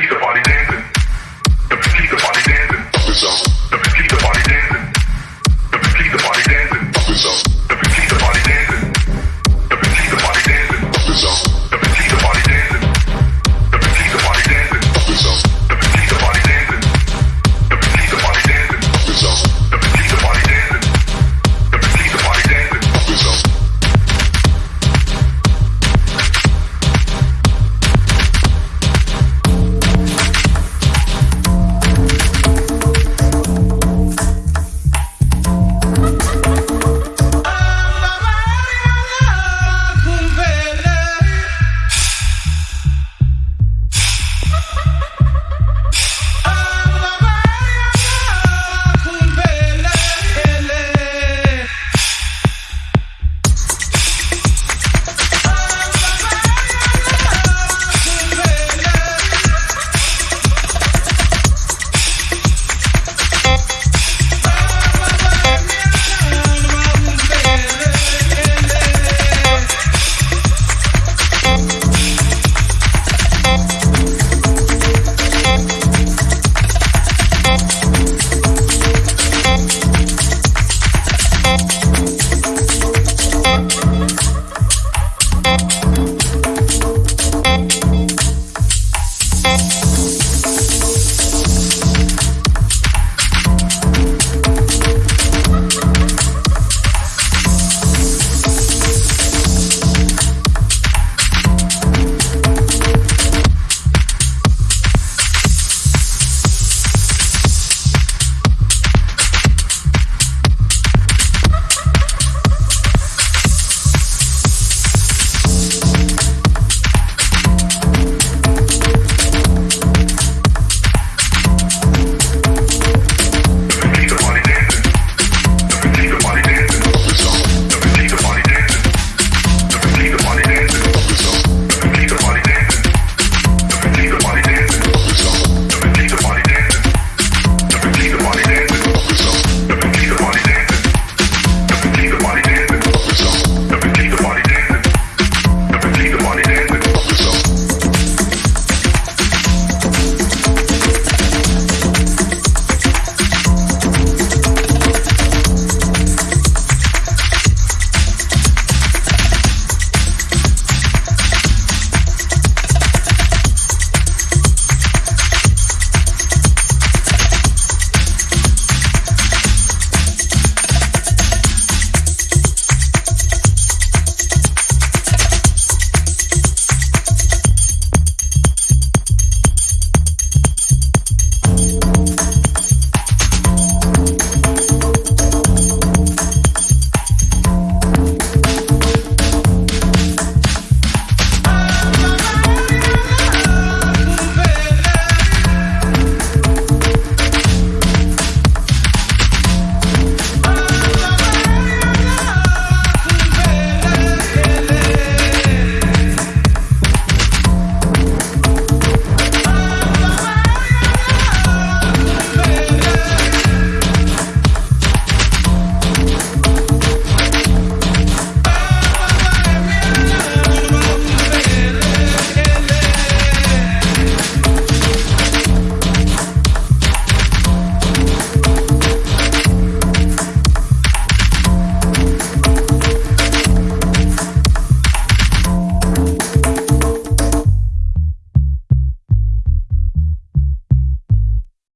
keep the body